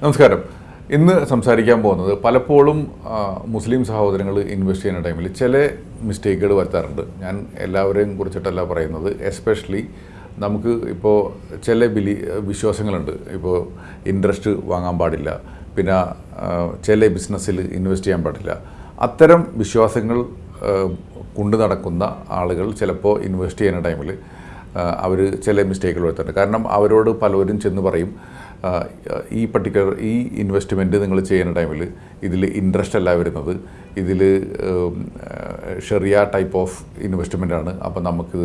നമസ്കാരം. ഇന്ന് സംസാരിക്കാൻ പോകുന്നത് പലപ്പോഴും മുസ്ലിം സഹോദരങ്ങൾ ഇൻവെസ്റ്റ് ചെയ്യുന്ന ടൈമിൽ ചില മിസ്റ്റേക്കുകൾ വരുത്താറുണ്ട്. ഞാൻ എല്ലാവരെയും കുറിച്ചിട്ടല്ല പറയുന്നത്. എസ്പെഷ്യലി നമുക്ക് ഇപ്പോൾ ചില ബിലി വിശ്വാസങ്ങളുണ്ട്. ഇപ്പോൾ ഇൻട്രസ്റ്റ് വാങ്ങാൻ പാടില്ല. പിന്നെ ചില ബിസിനസ്സിൽ ഇൻവെസ്റ്റ് ചെയ്യാൻ പാടില്ല. അത്തരം വിശ്വാസങ്ങൾ കൊണ്ടു നടക്കുന്ന ആളുകൾ ചിലപ്പോൾ ഇൻവെസ്റ്റ് ചെയ്യുന്ന ടൈമിൽ അവർ ചില മിസ്റ്റേക്കുകൾ വരുത്തുന്നുണ്ട് കാരണം അവരോട് പലവരും ചെന്ന് പറയും ഈ പർട്ടിക്കുലർ ഈ ഇൻവെസ്റ്റ്മെന്റ് നിങ്ങൾ ചെയ്യുന്ന ടൈമിൽ ഇതിൽ ഇൻട്രസ്റ്റ് അല്ല വരുന്നത്. ഇതിൽ ഷെറിയ ടൈപ്പ് ഓഫ് ഇൻവെസ്റ്റ്മെന്റ് ആണ്. അപ്പോൾ നമുക്ക്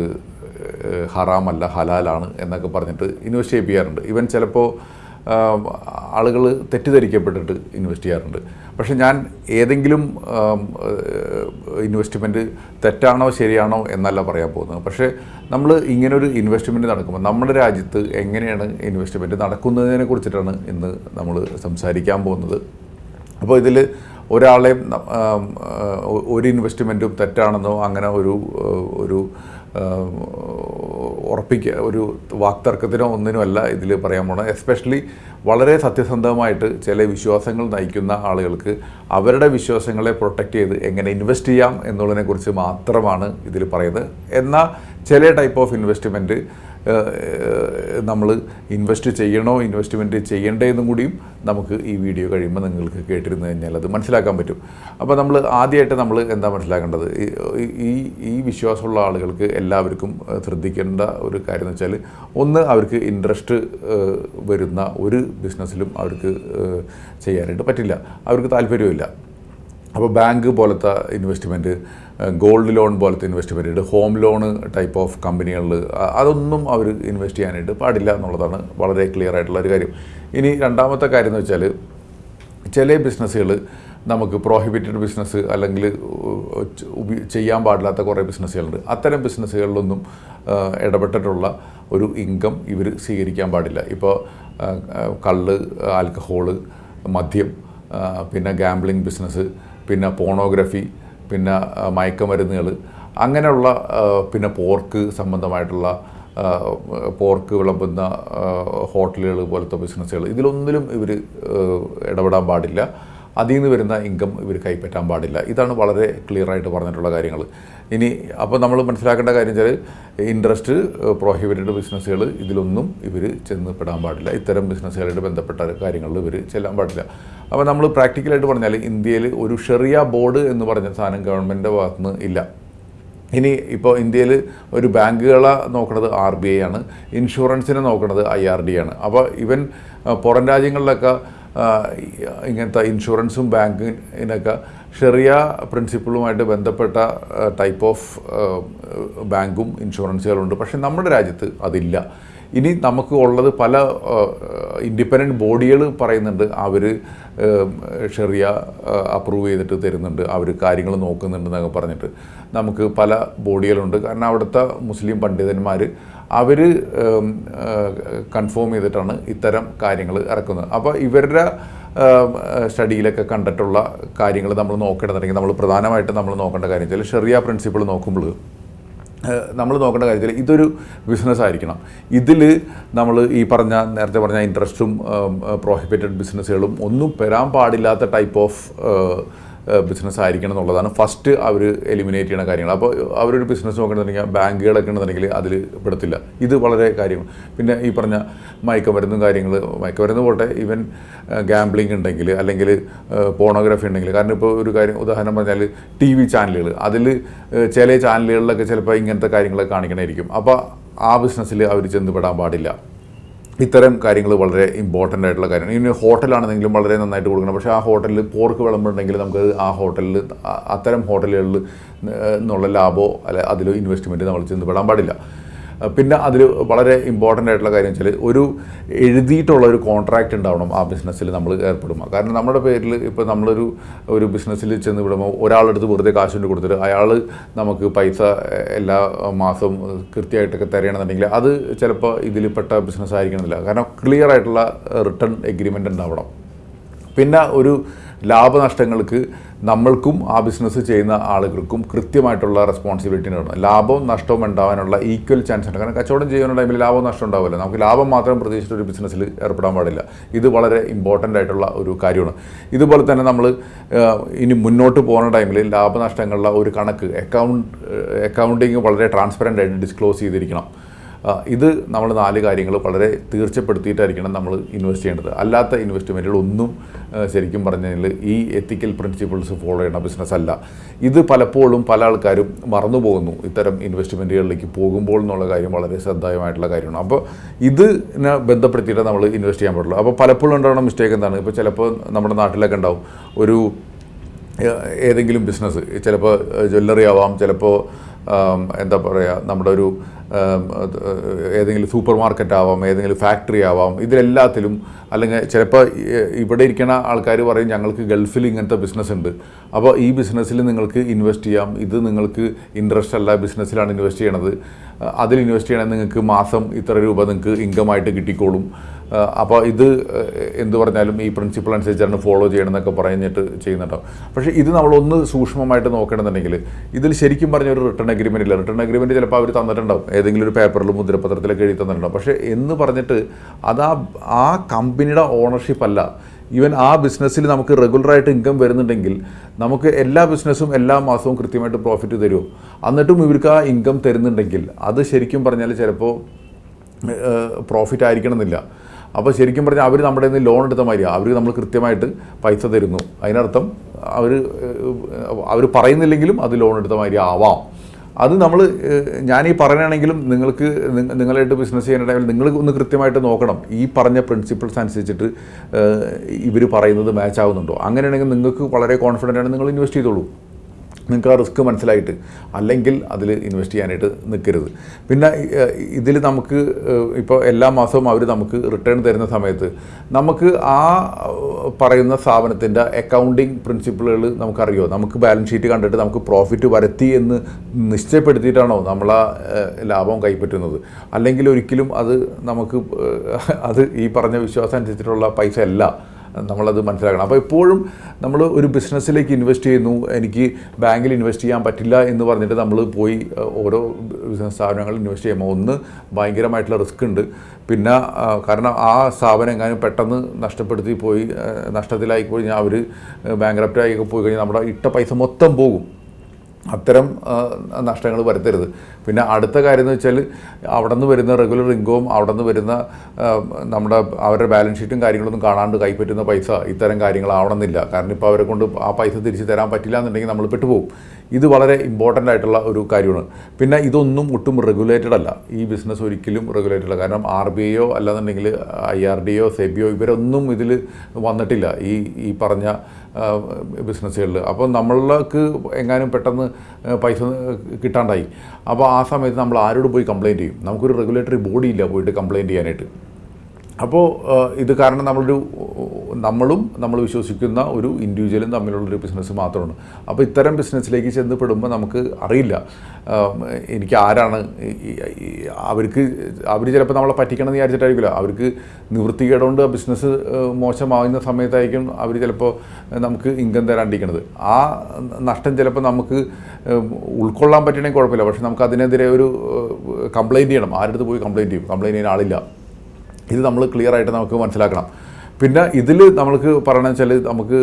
ഹറാമല്ല ഹലാലാണ് എന്നൊക്കെ പറഞ്ഞിട്ട് ഇൻവെസ്റ്റ് ചെയ്യിപ്പിക്കാറുണ്ട്. ഇവൻ ചിലപ്പോൾ ആളുകൾ തെറ്റിദ്ധരിക്കപ്പെട്ടിട്ട് ഇൻവെസ്റ്റ് ചെയ്യാറുണ്ട്. പക്ഷേ ഞാൻ ഏതെങ്കിലും ഇൻവെസ്റ്റ്മെന്റ് തെറ്റാണോ ശരിയാണോ എന്നല്ല പറയാൻ പോകുന്നത്. പക്ഷേ നമ്മൾ ഇങ്ങനൊരു ഇൻവെസ്റ്റ്മെന്റ് നടക്കുമ്പോൾ നമ്മുടെ രാജ്യത്ത് എങ്ങനെയാണ് ഇൻവെസ്റ്റ്മെന്റ് നടക്കുന്നതിനെ കുറിച്ചിട്ടാണ് ഇന്ന് നമ്മൾ സംസാരിക്കാൻ പോകുന്നത്. അപ്പോൾ ഇതിൽ ഒരാളെയും ഒരു ഇൻവെസ്റ്റ്മെന്റും തെറ്റാണെന്നോ അങ്ങനെ ഒരു ഒരു ഉറപ്പിക്കുക. ഒരു വാക്തർക്കത്തിനോ ഒന്നിനോ അല്ല ഇതിൽ പറയാൻ പോണത്. എസ്പെഷ്യലി വളരെ സത്യസന്ധമായിട്ട് ചില വിശ്വാസങ്ങൾ നയിക്കുന്ന ആളുകൾക്ക് അവരുടെ വിശ്വാസങ്ങളെ പ്രൊട്ടക്റ്റ് ചെയ്ത് എങ്ങനെ ഇൻവെസ്റ്റ് ചെയ്യാം എന്നുള്ളതിനെക്കുറിച്ച് മാത്രമാണ് ഇതിൽ പറയുന്നത്. എന്നാൽ ചില ടൈപ്പ് ഓഫ് ഇൻവെസ്റ്റ്മെന്റ് നമ്മൾ ഇൻവെസ്റ്റ് ചെയ്യണോ ഇൻവെസ്റ്റ്മെന്റ് ചെയ്യണ്ടേ എന്നും കൂടിയും നമുക്ക് ഈ വീഡിയോ കഴിയുമ്പോൾ നിങ്ങൾക്ക് കേട്ടിരുന്നു കഴിഞ്ഞാൽ അത് മനസ്സിലാക്കാൻ പറ്റും. അപ്പോൾ നമ്മൾ ആദ്യമായിട്ട് നമ്മൾ എന്താ മനസ്സിലാക്കേണ്ടത്? ഈ- ഈ വിശ്വാസമുള്ള ആളുകൾക്ക് എല്ലാവർക്കും ശ്രദ്ധിക്കേണ്ട ഒരു കാര്യം എന്ന് വെച്ചാൽ ഒന്ന് അവർക്ക് ഇൻട്രസ്റ്റ് വരുന്ന ഒരു ബിസിനസ്സിലും അവർക്ക് ചെയ്യാനായിട്ട് പറ്റില്ല. അവർക്ക് താല്പര്യമില്ല അപ്പോൾ ബാങ്ക് പോലത്തെ ഇൻവെസ്റ്റ്മെന്റ് ഗോൾഡ് ലോൺ പോലത്തെ investment home loan type of കമ്പനികളിൽ അതൊന്നും അവർ ഇൻവെസ്റ്റ് ചെയ്യാനായിട്ട് പാടില്ല എന്നുള്ളതാണ് വളരെ ക്ലിയർ ആയിട്ടുള്ള ഒരു കാര്യം. ഇനി രണ്ടാമത്തെ കാര്യം എന്ന് വെച്ചാൽ ചില ബിസിനസ്സുകൾ നമുക്ക് പ്രോഹിബിറ്റഡ് ബിസിനസ് അല്ലെങ്കിൽ ചെയ്യാൻ പാടില്ലാത്ത കുറേ ബിസിനസ്സുകളുണ്ട് അത്തരം ബിസിനസ്സുകളിലൊന്നും ഇടപെട്ടിട്ടുള്ള ഒരു ഇൻകം ഇവർ സ്വീകരിക്കാൻ പാടില്ല. ഇപ്പോൾ കള്ള് ആൽക്കഹോൾ മദ്യം പിന്നെ ഗാംബ്ലിംഗ് ബിസിനസ് പിന്നെ പോണോഗ്രഫി പിന്നെ മയക്കുമരുന്നുകൾ അങ്ങനെയുള്ള പിന്നെ പോർക്ക് സംബന്ധമായിട്ടുള്ള പോർക്ക് വിളമ്പുന്ന ഹോട്ടലുകൾ പോലത്തെ ബിസിനസ്സുകൾ ഇതിലൊന്നിലും ഇവർ ഇടപെടാൻ പാടില്ല. അതിൽ നിന്ന് വരുന്ന ഇൻകം ഇവർ കൈപ്പറ്റാൻ പാടില്ല. ഇതാണ് വളരെ ക്ലിയർ ആയിട്ട് പറഞ്ഞിട്ടുള്ള കാര്യങ്ങൾ ഇനി അപ്പോൾ നമ്മൾ മനസ്സിലാക്കേണ്ട കാര്യം വെച്ചാൽ ഇൻട്രസ്റ്റ് പ്രോഹിബിറ്റഡ് ബിസിനസ്സുകൾ ഇതിലൊന്നും ഇവർ ചെന്ന് പെടാൻ പാടില്ല. ഇത്തരം ബിസിനസ്സുകളായിട്ട് ബന്ധപ്പെട്ട കാര്യങ്ങളിൽ ഇവർ ചെല്ലാൻ പാടില്ല. അപ്പോൾ നമ്മൾ പ്രാക്ടിക്കലായിട്ട് പറഞ്ഞാൽ ഇന്ത്യയിൽ ഒരു ഷെറിയ ബോർഡ് എന്ന് പറഞ്ഞ സാധനം ഗവൺമെന്റിന്റെ ഭാഗത്തുനിന്ന് ഇല്ല. ഇനി ഇപ്പോൾ ഇന്ത്യയിൽ ഒരു ബാങ്കുകളെ നോക്കുന്നത് ആർ ബി ഐ ആണ്. ഇൻഷുറൻസിനെ നോക്കുന്നത് ഐ ആർ ഡി ആണ്. അപ്പോൾ ഇവൻ പുറം രാജ്യങ്ങളിലൊക്കെ ഇങ്ങനത്തെ ഇൻഷുറൻസും ബാങ്കിനൊക്കെ ഷെറിയ പ്രിൻസിപ്പിളുമായിട്ട് ബന്ധപ്പെട്ട ടൈപ്പ് ഓഫ് ബാങ്കും ഇൻഷുറൻസുകളുണ്ട്. പക്ഷേ നമ്മുടെ രാജ്യത്ത് അതില്ല. ഇനി നമുക്ക് ഉള്ളത് പല ഇൻഡിപെൻഡന്റ് ബോഡികൾ പറയുന്നുണ്ട്. അവർ ഷെറിയ അപ്രൂവ് ചെയ്തിട്ട് തരുന്നുണ്ട്. അവർ കാര്യങ്ങൾ നോക്കുന്നുണ്ടെന്നൊക്കെ പറഞ്ഞിട്ട്. നമുക്ക് പല ബോഡികളുണ്ട്. കാരണം അവിടുത്തെ മുസ്ലിം പണ്ഡിതന്മാർ അവർ കൺഫേം ചെയ്തിട്ടാണ് ഇത്തരം കാര്യങ്ങൾ ഇറക്കുന്നത്. അപ്പോൾ ഇവരുടെ സ്റ്റഡിയിലൊക്കെ കണ്ടിട്ടുള്ള കാര്യങ്ങൾ നമ്മൾ നോക്കേണ്ടതുണ്ടെങ്കിൽ നമ്മൾ പ്രധാനമായിട്ടും നമ്മൾ നോക്കേണ്ട കാര്യം വെച്ചാൽ ഷെറിയ പ്രിൻസിപ്പിൾ നോക്കുമ്പോൾ നമ്മൾ നോക്കേണ്ട കാര്യത്തിൽ ഇതൊരു ബിസിനസ് ആയിരിക്കണം. ഇതിൽ നമ്മൾ ഈ പറഞ്ഞ നേരത്തെ പറഞ്ഞ ഇൻട്രസ്റ്റും പ്രോഹിബിറ്റഡ് ബിസിനസ്സുകളും ഒന്നും വരാൻ പാടില്ലാത്ത ടൈപ്പ് ഓഫ് ബിസിനസ് ആയിരിക്കണം എന്നുള്ളതാണ്. ഫസ്റ്റ് അവർ എലിമിനേറ്റ് ചെയ്യുന്ന കാര്യങ്ങൾ. അപ്പോൾ അവരൊരു ബിസിനസ് നോക്കണമെന്നുണ്ടെങ്കിൽ ബാങ്കുകളൊക്കെ ഉണ്ടെന്നുണ്ടെങ്കിൽ അതിൽ പെടത്തില്ല. ഇത് വളരെ കാര്യം. പിന്നെ ഈ പറഞ്ഞ മയക്കുമരുന്നും കാര്യങ്ങൾ മയക്കുമരുന്ന് പോട്ടെ ഈവൻ ഗാംബ്ലിംഗ് ഉണ്ടെങ്കിൽ അല്ലെങ്കിൽ പോണോഗ്രാഫി ഉണ്ടെങ്കിൽ. കാരണം ഇപ്പോൾ ഒരു കാര്യം ഉദാഹരണം പറഞ്ഞാൽ ടി വി ചാനലുകൾ അതിൽ ചില ചാനലുകളിലൊക്കെ ചിലപ്പോൾ ഇങ്ങനത്തെ കാര്യങ്ങളൊക്കെ കാണിക്കണമായിരിക്കും അപ്പോൾ ആ ബിസിനസ്സിൽ അവർ ചെന്ന് പെടാൻ പാടില്ല. ഇത്തരം കാര്യങ്ങൾ വളരെ ഇമ്പോർട്ടന്റ് ആയിട്ടുള്ള കാര്യമാണ്. ഇനി ഹോട്ടലാണെന്നെങ്കിലും വളരെ നന്നായിട്ട് കൊടുക്കണം. പക്ഷേ ആ ഹോട്ടലിൽ പോർക്ക് വിളമ്പുണ്ടെങ്കിൽ നമുക്ക് ആ ഹോട്ടലിൽ അത്തരം ഹോട്ടലുകളിൽ നിന്നുള്ള ലാഭമോ അല്ലെ അതിലോ ഇൻവെസ്റ്റ്മെന്റ് നമ്മൾ ചെന്ന് പെടാൻ പാടില്ല. പിന്നെ അതിൽ വളരെ ഇമ്പോർട്ടന്റ് ആയിട്ടുള്ള കാര്യം വെച്ചാൽ ഒരു എഴുതിയിട്ടുള്ള ഒരു കോൺട്രാക്റ്റ് ഉണ്ടാവണം ആ ബിസിനസ്സിൽ നമ്മൾ ഏർപ്പെടുമ്പോൾ കാരണം നമ്മുടെ പേരിൽ ഇപ്പോൾ നമ്മളൊരു ഒരു ബിസിനസ്സിൽ ചെന്ന് വിടുമ്പോൾ ഒരാളെടുത്ത് വെറുതെ കാശ് കൊണ്ട് കൊടുത്തിട്ട് അയാൾ നമുക്ക് പൈസ എല്ലാ മാസവും കൃത്യമായിട്ടൊക്കെ തരണമെന്നുണ്ടെങ്കിൽ അത് ചിലപ്പോൾ ഇതിൽപ്പെട്ട ബിസിനസ് ആയിരിക്കണമെന്നില്ല. കാരണം ക്ലിയർ ആയിട്ടുള്ള റിട്ടേൺ എഗ്രിമെന്റ് ഉണ്ടാവണം. പിന്നെ ഒരു ലാഭനഷ്ടങ്ങൾക്ക് നമ്മൾക്കും ആ ബിസിനസ് ചെയ്യുന്ന ആളുകൾക്കും കൃത്യമായിട്ടുള്ള റെസ്പോൺസിബിലിറ്റി ഉണ്ട് ലാഭവും നഷ്ടവും ഉണ്ടാവാനുള്ള ഈക്വൽ ചാൻസ് ഉണ്ട്. കാരണം കച്ചവടം ചെയ്യുന്ന ടൈമിൽ ലാഭവും നഷ്ടം ഉണ്ടാവില്ല നമുക്ക് ലാഭം മാത്രം പ്രതീക്ഷിച്ചിട്ട് ഒരു ബിസിനസ്സിൽ ഏർപ്പെടാൻ പാടില്ല. ഇത് വളരെ ഇമ്പോർട്ടന്റ് ആയിട്ടുള്ള ഒരു കാര്യമാണ്. ഇതുപോലെ തന്നെ നമ്മൾ ഇനി മുന്നോട്ട് പോകുന്ന ടൈമിൽ ലാഭനഷ്ടങ്ങളുടെ ഒരു കണക്ക് അക്കൗണ്ട് അക്കൗണ്ടിങ് വളരെ ട്രാൻസ്പെറന്റ് ആയിട്ട് ഡിസ്ക്ലോസ് ചെയ്തിരിക്കണം. ഇത് നമ്മൾ നാല് കാര്യങ്ങൾ വളരെ തീർച്ചപ്പെടുത്തിയിട്ടായിരിക്കണം നമ്മൾ ഇൻവെസ്റ്റ് ചെയ്യേണ്ടത്. അല്ലാത്ത ഇൻവെസ്റ്റ്മെന്റുകളൊന്നും ശരിക്കും ശരിക്കും പറഞ്ഞാൽ ഈ എത്തിക്കൽ പ്രിൻസിപ്പിൾസ് ഫോളോ ചെയ്യുന്ന ബിസിനസ് അല്ല. ഇത് പലപ്പോഴും പല ആൾക്കാരും മറന്നു പോകുന്നു. ഇത്തരം ഇൻവെസ്റ്റ്മെന്റുകളിലേക്ക് പോകുമ്പോൾ എന്നുള്ള കാര്യം വളരെ ശ്രദ്ധേയമായിട്ടുള്ള കാര്യമാണ്. അപ്പോൾ ഇതിനെ ബന്ധപ്പെടുത്തിയിട്ട് നമ്മൾ ഇൻവെസ്റ്റ് ചെയ്യാൻ പാടുള്ളൂ. അപ്പോൾ പലപ്പോഴും ഉണ്ടാകുന്ന മിസ്റ്റേക്ക് എന്താണ്? ഇപ്പോൾ ചിലപ്പോൾ നമ്മുടെ നാട്ടിലൊക്കെ ഉണ്ടാവും. ഒരു ഏതെങ്കിലും ബിസിനസ് ചിലപ്പോൾ ജ്വല്ലറി ആവാം ചിലപ്പോൾ എന്താ പറയുക നമ്മുടെ ഒരു ഏതെങ്കിലും സൂപ്പർ മാർക്കറ്റ് ആവാം ഏതെങ്കിലും ഫാക്ടറി ആവാം ഇതിലെല്ലാത്തിലും അല്ലെങ്കിൽ ചിലപ്പോൾ ഇവിടെ ഇരിക്കുന്ന ആൾക്കാർ പറയും ഞങ്ങൾക്ക് ഗൾഫിൽ ഇങ്ങനത്തെ ബിസിനസ് ഉണ്ട്. അപ്പോൾ ഈ ബിസിനസ്സിൽ നിങ്ങൾക്ക് ഇൻവെസ്റ്റ് ചെയ്യാം. ഇത് നിങ്ങൾക്ക് ഇൻട്രസ്റ്റ് അല്ല ബിസിനസ്സിലാണ് ഇൻവെസ്റ്റ് ചെയ്യണത്. അതിൽ ഇൻവെസ്റ്റ് ചെയ്യണമെങ്കിൽ നിങ്ങൾക്ക് മാസം ഇത്ര രൂപ നിങ്ങൾക്ക് ഇൻകമായിട്ട് കിട്ടിക്കോളും. അപ്പോൾ ഇത് എന്ത് പറഞ്ഞാലും ഈ പ്രിൻസിപ്പിൾ അനുസരിച്ചാണ് ഫോളോ ചെയ്യണമെന്നൊക്കെ പറഞ്ഞിട്ട് ചെയ്യുന്നുണ്ടാവും പക്ഷേ ഇത് നമ്മളൊന്ന് സൂക്ഷ്മമായിട്ട് നോക്കണമെന്നുണ്ടെങ്കിൽ ഇതിൽ ശരിക്കും പറഞ്ഞ ഒരു റിട്ടേൺ അഗ്രിമെന്റ് ഇല്ല. റിട്ടേൺ അഗ്രിമെന്റ് ചിലപ്പോൾ അവർ തന്നിട്ടുണ്ടാവും. ഏതെങ്കിലും ഒരു പേപ്പറിൽ മുദ്രപത്രത്തിലൊക്കെ എഴുതി തന്നിട്ടുണ്ടാവും. പക്ഷേ എന്ന് പറഞ്ഞിട്ട് അത് ആ ആ കമ്പനിയുടെ ഓണർഷിപ്പ് അല്ല. ഈവൻ ആ ബിസിനസ്സിൽ നമുക്ക് റെഗുലറായിട്ട് ഇൻകം വരുന്നുണ്ടെങ്കിൽ നമുക്ക് എല്ലാ ബിസിനസ്സും എല്ലാ മാസവും കൃത്യമായിട്ട് പ്രോഫിറ്റ് തരുമോ? എന്നിട്ടും ഇവർക്ക് ആ ഇൻകം തരുന്നുണ്ടെങ്കിൽ അത് ശരിക്കും പറഞ്ഞാൽ ചിലപ്പോൾ പ്രോഫിറ്റ് ആയിരിക്കണം എന്നില്ല അപ്പോൾ ശരിക്കും പറഞ്ഞാൽ അവർ നമ്മുടെ നിന്ന് ലോൺ എടുത്ത മാതിരിയാണ് അവർ നമ്മൾ കൃത്യമായിട്ട് പൈസ തരുന്നു. അതിനർത്ഥം അവർ അവർ പറയുന്നില്ലെങ്കിലും അത് ലോൺ എടുത്ത മാതിരി ആവാം. അത് നമ്മൾ ഞാൻ ഈ പറയണമെങ്കിലും നിങ്ങൾക്ക് നിങ്ങ- നിങ്ങളായിട്ട് ബിസിനസ് ചെയ്യുന്ന ടൈമിൽ നിങ്ങൾ ഒന്ന് കൃത്യമായിട്ട് നോക്കണം. ഈ പറഞ്ഞ പ്രിൻസിപ്പിൾസ് അനുസരിച്ചിട്ട് ഇവർ പറയുന്നത് മാച്ച് ആവുന്നുണ്ടോ? അങ്ങനെയാണെങ്കിൽ നിങ്ങൾക്ക് വളരെ കോൺഫിഡന്റ് ആണ് നിങ്ങൾ ഇൻവെസ്റ്റ് ചെയ്തോളൂ. നിങ്ങൾക്ക് ആ റിസ്ക് മനസ്സിലായിട്ട് അല്ലെങ്കിൽ അതിൽ ഇൻവെസ്റ്റ് ചെയ്യാനായിട്ട് നിൽക്കരുത്. പിന്നെ ഇതിൽ നമുക്ക് ഇപ്പോൾ എല്ലാ മാസവും അവർ നമുക്ക് റിട്ടേൺ തരുന്ന സമയത്ത് നമുക്ക് ആ പറയുന്ന സ്ഥാപനത്തിന്റെ അക്കൗണ്ടിങ് പ്രിൻസിപ്പിളുകൾ നമുക്കറിയോ? നമുക്ക് ബാലൻസ് ഷീറ്റ് കണ്ടിട്ട് നമുക്ക് പ്രോഫിറ്റ് വരത്തി എന്ന് നിശ്ചയപ്പെടുത്തിയിട്ടാണോ നമ്മൾ ലാഭം കൈപ്പറ്റുന്നത്? അല്ലെങ്കിൽ ഒരിക്കലും അത് നമുക്ക് അത് ഈ പറഞ്ഞ വിശ്വാസം അനുസരിച്ചിട്ടുള്ള പൈസ അല്ല നമ്മളത് മനസ്സിലാക്കണം. അപ്പോൾ എപ്പോഴും നമ്മൾ ഒരു ബിസിനസ്സിലേക്ക് ഇൻവെസ്റ്റ് ചെയ്യുന്നു. എനിക്ക് ബാങ്കിൽ ഇൻവെസ്റ്റ് ചെയ്യാൻ പറ്റില്ല എന്ന് പറഞ്ഞിട്ട് നമ്മൾ പോയി ഓരോ ബിസിനസ് സ്ഥാപനങ്ങളിൽ ഇൻവെസ്റ്റ് ചെയ്യുമ്പോൾ ഒന്ന് ഭയങ്കരമായിട്ടുള്ള റിസ്ക് ഉണ്ട്. പിന്നെ കാരണം ആ സ്ഥാപനം എങ്ങാനും പെട്ടെന്ന് നഷ്ടപ്പെടുത്തി പോയി നഷ്ടത്തിലായി കഴിഞ്ഞാൽ അവർ ബാങ്ക് ആയി പോയി കഴിഞ്ഞാൽ നമ്മുടെ ഇട്ട പൈസ മൊത്തം പോകും. അത്തരം നഷ്ടങ്ങൾ വരുത്തരുത്. പിന്നെ അടുത്ത കാര്യം എന്ന് വെച്ചാൽ അവിടെ നിന്ന് വരുന്ന റെഗുലർ ഇൻകവും അവിടെ നിന്ന് വരുന്ന നമ്മുടെ അവരുടെ ബാലൻസ് ഷീറ്റും കാര്യങ്ങളൊന്നും കാണാണ്ട് കൈപ്പറ്റുന്ന പൈസ ഇത്തരം കാര്യങ്ങളാവണമെന്നില്ല. കാരണം ഇപ്പോൾ അവരെ കൊണ്ട് ആ പൈസ തിരിച്ച് തരാൻ പറ്റില്ല എന്നുണ്ടെങ്കിൽ നമ്മൾ പെട്ടുപോകും. ഇത് വളരെ ഇമ്പോർട്ടന്റ് ആയിട്ടുള്ള ഒരു കാര്യമാണ്. പിന്നെ ഇതൊന്നും ഒട്ടും റെഗുലേറ്റഡ് അല്ല. ഈ ബിസിനസ് ഒരിക്കലും റെഗുലേറ്റഡ് അല്ല. കാരണം ആർ ബി ഐയോ അല്ലാന്നുണ്ടെങ്കിൽ ഐ ആർ ഡിയോ സെബിയോ ഇവരൊന്നും ഇതിൽ വന്നിട്ടില്ല. ഈ ഈ പറഞ്ഞ ബിസിനസ്സുകളിൽ. അപ്പോൾ നമ്മൾക്ക് എങ്ങാനും പെട്ടെന്ന് പൈസ കിട്ടാണ്ടായി. അപ്പോൾ ആ സമയത്ത് നമ്മൾ ആരോട് പോയി കംപ്ലയിന്റ് ചെയ്യും. നമുക്കൊരു റെഗുലേറ്ററി ബോഡി ഇല്ല പോയിട്ട് കംപ്ലയിന്റ് ചെയ്യാനായിട്ട്. അപ്പോൾ ഇത് കാരണം നമ്മളൊരു നമ്മളും നമ്മൾ വിശ്വസിക്കുന്ന ഒരു ഇൻഡിവിജ്വലും തമ്മിലുള്ളൊരു ബിസിനസ് മാത്രമാണ്. അപ്പോൾ ഇത്തരം ബിസിനസ്സിലേക്ക് ചെന്ന് പെടുമ്പോൾ നമുക്ക് അറിയില്ല. എനിക്ക് ആരാണ് അവർക്ക് അവർ ചിലപ്പോൾ നമ്മളെ പറ്റിക്കണമെന്ന് വിചാരിച്ചിട്ടായിരിക്കില്ല. അവർക്ക് നിവൃത്തികേടുകൊണ്ട് ബിസിനസ് മോശമാകുന്ന സമയത്തായിരിക്കും അവർ ചിലപ്പോൾ നമുക്ക് ഇൻകം തരാണ്ടിരിക്കുന്നത്. ആ നഷ്ടം ചിലപ്പോൾ നമുക്ക് ഉൾക്കൊള്ളാൻ പറ്റണമെങ്കിൽ കുഴപ്പമില്ല. പക്ഷെ നമുക്ക് അതിനെതിരെ ഒരു കംപ്ലയിന്റ് ചെയ്യണം. ആരുടെ പോയി കംപ്ലയിന്റ് ചെയ്യും? കംപ്ലയിന്റ് ചെയ്യാൻ ആളില്ല. ഇത് നമ്മൾ ക്ലിയർ ആയിട്ട് നമുക്ക് മനസ്സിലാക്കണം. പിന്നെ ഇതിൽ നമ്മൾക്ക് പറയണമെന്ന് വെച്ചാൽ നമുക്ക്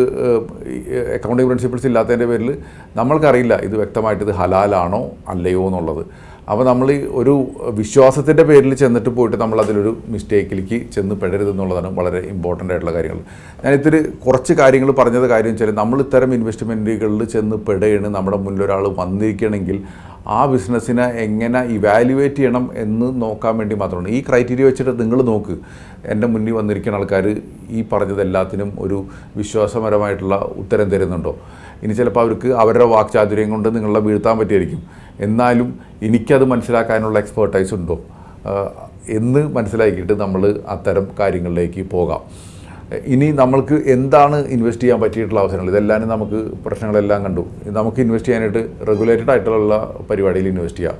അക്കൗണ്ടിംഗ് പ്രിൻസിപ്പിൾസ് ഇല്ലാത്തതിന്റെ പേരിൽ നമ്മൾക്കറിയില്ല ഇത് വ്യക്തമായിട്ട് ഇത് ഹലാലാണോ അല്ലയോ എന്നുള്ളത്. അപ്പോൾ നമ്മൾ ഒരു വിശ്വാസത്തിന്റെ പേരിൽ ചെന്നിട്ട് പോയിട്ട് നമ്മൾ അതിലൊരു മിസ്റ്റേക്കിലേക്ക് ചെന്ന് പെടരുത് എന്നുള്ളതാണ് വളരെ ഇമ്പോർട്ടന്റ് ആയിട്ടുള്ള കാര്യങ്ങൾ. ഞാൻ ഇത്തിരി കുറച്ച് കാര്യങ്ങൾ പറഞ്ഞത് കാര്യം വെച്ചാൽ നമ്മൾ ഇത്തരം ഇൻവെസ്റ്റ്മെന്റുകളിൽ ചെന്ന് പെടുകയാണ് നമ്മുടെ മുന്നിൽ ഒരാൾ വന്നിരിക്കണമെങ്കിൽ ആ ബിസിനസ്സിനെ എങ്ങനെ ഇവാലുവേറ്റ് ചെയ്യണം എന്ന് നോക്കാൻ വേണ്ടി മാത്രമാണ്. ഈ ക്രൈറ്റീരിയ വെച്ചിട്ട് നിങ്ങൾ നോക്ക്. എന്റെ മുന്നിൽ വന്നിരിക്കുന്ന ആൾക്കാർ ഈ പറഞ്ഞതെല്ലാത്തിനും ഒരു വിശ്വാസപരമായിട്ടുള്ള ഉത്തരം തരുന്നുണ്ടോ? ഇനി ചിലപ്പോൾ അവർക്ക് അവരുടെ വാക്ചാതുര്യം കൊണ്ട് നിങ്ങളെ വീഴ്ത്താൻ പറ്റിയായിരിക്കും. എന്നാലും എനിക്കത് മനസ്സിലാക്കാനുള്ള എക്സ്പേർട്ടൈസ് ഉണ്ടോ? എന്ന് മനസ്സിലാക്കിയിട്ട് നമ്മൾ അത്തരം കാര്യങ്ങളിലേക്ക് പോകാം. ഇനി നമ്മൾക്ക് എന്താണ് ഇൻവെസ്റ്റ് ചെയ്യാൻ പറ്റിയിട്ടുള്ള അവസരങ്ങൾ? ഇതെല്ലാം നമുക്ക് പ്രശ്നങ്ങളെല്ലാം കണ്ടു. നമുക്ക് ഇൻവെസ്റ്റ് ചെയ്യാനായിട്ട് റെഗുലേറ്റഡ് ആയിട്ടുള്ള പരിപാടിയിൽ ഇൻവെസ്റ്റ് ചെയ്യാം.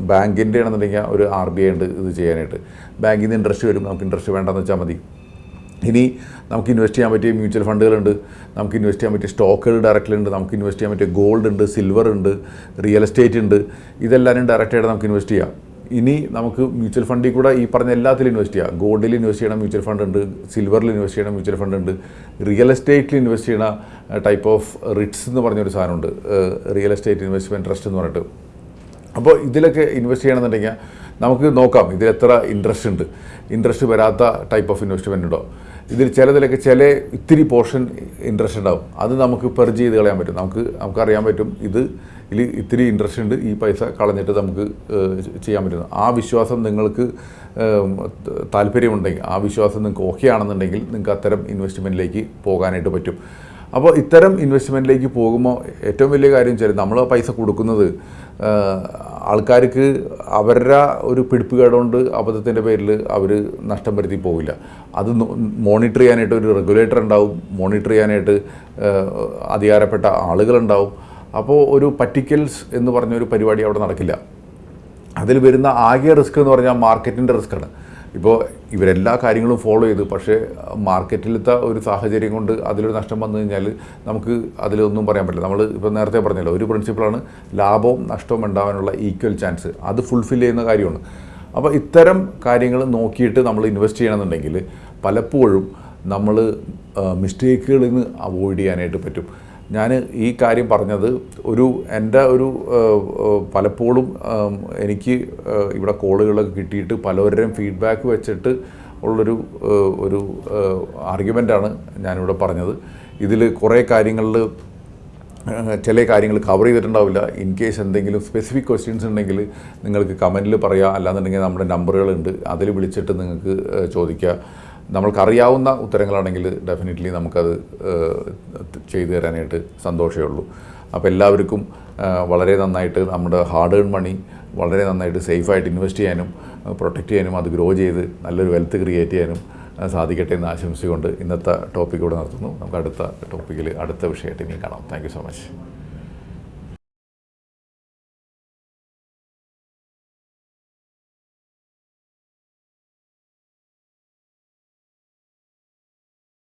ബാങ്കിന്റെ ആണെന്നുണ്ടെങ്കിൽ ഒരു ആർ ബി ഐ ഉണ്ട് ഇത് ചെയ്യാനായിട്ട്. ബാങ്കിൽ നിന്ന് ഇൻട്രസ്റ്റ് വരും നമുക്ക് ഇൻട്രസ്റ്റ് വേണ്ടെന്ന് വെച്ചാൽ മതി. ഇനി നമുക്ക് ഇൻവെസ്റ്റ് ചെയ്യാൻ പറ്റിയ മ്യൂച്വൽ ഫണ്ടുകളുണ്ട് നമുക്ക് ഇൻവെസ്റ്റ് ചെയ്യാൻ പറ്റിയ സ്റ്റോക്കുകൾ ഡയറക്റ്റിലുണ്ട് നമുക്ക് ഇൻവെസ്റ്റ് ചെയ്യാൻ പറ്റിയ ഗോൾഡ് ഉണ്ട് സിൽവർ ഉണ്ട് റിയൽ എസ്റ്റേറ്റ് ഉണ്ട്. ഇതെല്ലാവരും ഡയറക്റ്റായിട്ട് നമുക്ക് ഇൻവെസ്റ്റ് ചെയ്യാം. ഇനി നമുക്ക് മ്യൂച്വൽ ഫണ്ടിൽ കൂടെ ഈ പറഞ്ഞ എല്ലാത്തിലും ഇൻവെസ്റ്റ് ചെയ്യാം. ഗോൾഡിൽ ഇൻവെസ്റ്റ് ചെയ്യണ മ്യൂച്വൽ ഫണ്ട് ഉണ്ട്. സിൽവറിൽ ഇൻവെസ്റ്റ് ചെയ്യണ മ്യൂച്വൽ ഫണ്ട് ഉണ്ട്. റിയൽ എസ്റ്റേറ്റിൽ ഇൻവെസ്റ്റ് ചെയ്യണ ടൈപ്പ് ഓഫ് റിട്സ് എന്ന് പറഞ്ഞൊരു സാധനമുണ്ട് റിയൽ എസ്റ്റേറ്റ് ഇൻവെസ്റ്റ്മെന്റ് ട്രസ്റ്റ് എന്ന് പറഞ്ഞിട്ട്. അപ്പോൾ ഇതിലൊക്കെ ഇൻവെസ്റ്റ് ചെയ്യണമെന്നുണ്ടെങ്കിൽ നമുക്ക് നോക്കാം ഇതിൽ എത്ര ഇൻട്രസ്റ്റ് ഉണ്ട്. ഇൻട്രസ്റ്റ് വരാത്ത ടൈപ്പ് ഓഫ് ഇൻവെസ്റ്റ്മെന്റ് ഉണ്ടോ? ഇതിൽ ചിലതിലൊക്കെ ചില ഇത്തിരി പോർഷൻ ഇൻട്രസ്റ്റ് ഉണ്ടാവും. അത് നമുക്ക് പെർജ് ചെയ്ത് കളയാൻ പറ്റും. നമുക്ക് നമുക്കറിയാൻ പറ്റും ഇത് ഇതിൽ ഇത്തിരി ഇൻട്രസ്റ്റ് ഉണ്ട്. ഈ പൈസ കളഞ്ഞിട്ട് നമുക്ക് ചെയ്യാൻ പറ്റും. ആ വിശ്വാസം നിങ്ങൾക്ക് താല്പര്യമുണ്ടെങ്കിൽ ആ വിശ്വാസം നിങ്ങൾക്ക് ഓക്കെ ആണെന്നുണ്ടെങ്കിൽ നിങ്ങൾക്ക് അത്തരം ഇൻവെസ്റ്റ്മെന്റിലേക്ക് പോകാനായിട്ട് പറ്റും. അപ്പോൾ ഇത്തരം ഇൻവെസ്റ്റ്മെന്റിലേക്ക് പോകുമ്പോൾ ഏറ്റവും വലിയ കാര്യം വെച്ചാൽ നമ്മൾ പൈസ കൊടുക്കുന്നത് ആൾക്കാർക്ക് അവരുടെ ഒരു പിടിപ്പ് കേടുകൊണ്ട് അബദ്ധത്തിന്റെ പേരിൽ അവർ നഷ്ടം വരുത്തി പോകില്ല അത് മോണിറ്റർ ചെയ്യാനായിട്ട് ഒരു റെഗുലേറ്റർ ഉണ്ടാവും മോണിറ്റർ ചെയ്യാനായിട്ട് അധികാരപ്പെട്ട ആളുകളുണ്ടാവും. അപ്പോൾ ഒരു പറ്റിക്കൽസ് എന്ന് പറഞ്ഞ ഒരു പരിപാടി അവിടെ നടക്കില്ല. അതിൽ വരുന്ന ആകെ റിസ്ക് എന്ന് പറഞ്ഞാൽ മാർക്കറ്റിന്റെ റിസ്ക്കാണ് ഇപ്പോൾ ഇവരെല്ലാ കാര്യങ്ങളും ഫോളോ ചെയ്തു. പക്ഷേ മാർക്കറ്റിലത്തെ ഒരു സാഹചര്യം കൊണ്ട് അതിലൊരു നഷ്ടം വന്നു കഴിഞ്ഞാൽ നമുക്ക് അതിലൊന്നും പറയാൻ പറ്റില്ല. നമ്മൾ ഇപ്പോൾ നേരത്തെ പറഞ്ഞല്ലോ ഒരു പ്രിൻസിപ്പിളാണ് ലാഭവും നഷ്ടവും ഉണ്ടാവാനുള്ള ഈക്വൽ ചാൻസ് അത് ഫുൾഫിൽ ചെയ്യുന്ന കാര്യമാണ്. അപ്പോൾ ഇത്തരം കാര്യങ്ങൾ നോക്കിയിട്ട് നമ്മൾ ഇൻവെസ്റ്റ് ചെയ്യണമെന്നുണ്ടെങ്കിൽ പലപ്പോഴും നമ്മൾ മിസ്റ്റേക്കുകളിൽ നിന്ന് അവോയ്ഡ് ചെയ്യാനായിട്ട് പറ്റും. ഞാൻ ഈ കാര്യം പറഞ്ഞത് ഒരു എന്റെ ഒരു പലപ്പോഴും എനിക്ക് ഇവിടെ കോളുകളൊക്കെ കിട്ടിയിട്ട് പലവരുടെയും ഫീഡ്ബാക്ക് വെച്ചിട്ട് ഉള്ളൊരു ഒരു ആർഗ്യുമെന്റാണ് ഞാനിവിടെ പറഞ്ഞത്. ഇതിൽ കുറേ കാര്യങ്ങളിൽ ചില കാര്യങ്ങൾ കവർ ചെയ്തിട്ടുണ്ടാവില്ല. ഇൻ കേസ് എന്തെങ്കിലും സ്പെസിഫിക് ക്വസ്റ്റ്യൻസ് ഉണ്ടെങ്കിൽ നിങ്ങൾക്ക് കമന്റിൽ പറയാം. അല്ലാന്നുണ്ടെങ്കിൽ നമ്മുടെ നമ്പറുകളുണ്ട് അതിൽ വിളിച്ചിട്ട് നിങ്ങൾക്ക് ചോദിക്കാം. ചോദിക്കുക നമ്മൾക്കറിയാവുന്ന ഉത്തരങ്ങളാണെങ്കിൽ ഡെഫിനറ്റ്ലി നമുക്കത് ചെയ്തു തരാനായിട്ട് സന്തോഷമേ ഉള്ളൂ അപ്പോൾ എല്ലാവർക്കും വളരെ നന്നായിട്ട് നമ്മുടെ ഹാർഡ് ഏൺ മണി വളരെ നന്നായിട്ട് സേഫായിട്ട് ഇൻവെസ്റ്റ് ചെയ്യാനും പ്രൊട്ടക്റ്റ് ചെയ്യാനും അത് ഗ്രോ ചെയ്ത് നല്ലൊരു വെൽത്ത് ക്രിയേറ്റ് ചെയ്യാനും സാധിക്കട്ടെ എന്ന് ആശംസിച്ചുകൊണ്ട് ഇന്നത്തെ ടോപ്പിക് ഇവിടെ നിർത്തുന്നു. നമുക്ക് അടുത്ത ടോപ്പിക്കിൽ അടുത്ത വിഷയമായിട്ട് ഇനി കാണാം. Thank so much